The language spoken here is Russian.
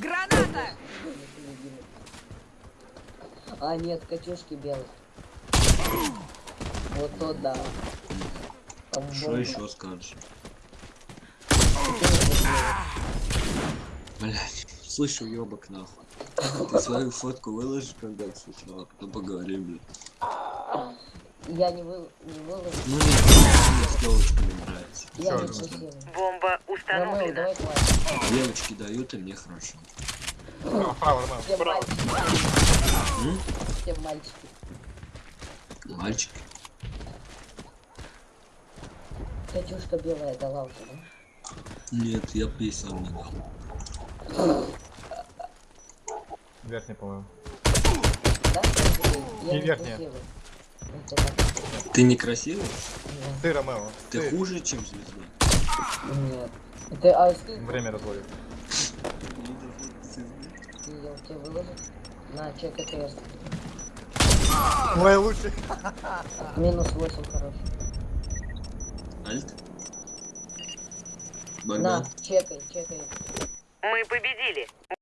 Граната! А, нет, Катюшки белых. Вот то да. Что еще скажешь? Блять, слышу ёбок нахуй. Ты свою фотку выложишь когда сначала, потом поговорим, блядь. Я не, вы... не выложу. Ну нет, мне с девочками нравится. Я не Ромео, давай. Девочки дают, и мне хорошо. Право, право, Ромео, Все мальчики. Мальчики. Мальчик. Катюшка белая дала уже, да? Нет, я писал не дал. Верхний, по-моему. Да? Не верхняя. Ты некрасивый? Ты, Ромео. Ты хуже, чем звезда? Нет. Это, а ты, Время разводит. ты я у тебя выложу? На, чек АТС. Мой лучший. Минус 8, хорош. Альт? На, Богдан? чекай, чекай. Мы победили.